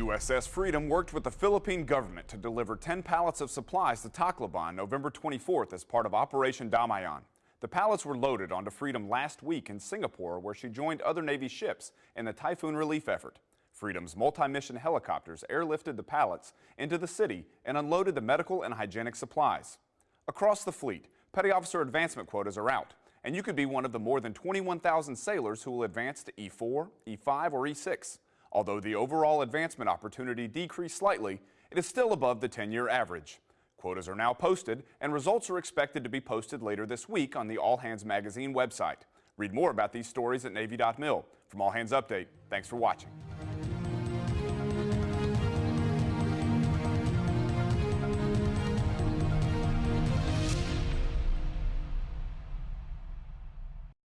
USS Freedom worked with the Philippine government to deliver 10 pallets of supplies to Tacloban November 24th as part of Operation Damayan. The pallets were loaded onto Freedom last week in Singapore where she joined other Navy ships in the typhoon relief effort. Freedom's multi-mission helicopters airlifted the pallets into the city and unloaded the medical and hygienic supplies. Across the fleet, petty officer advancement quotas are out, and you could be one of the more than 21,000 sailors who will advance to E4, E5, or E6. Although the overall advancement opportunity decreased slightly, it is still above the 10-year average. Quotas are now posted, and results are expected to be posted later this week on the All Hands Magazine website. Read more about these stories at Navy.mil. From All Hands Update, thanks for watching.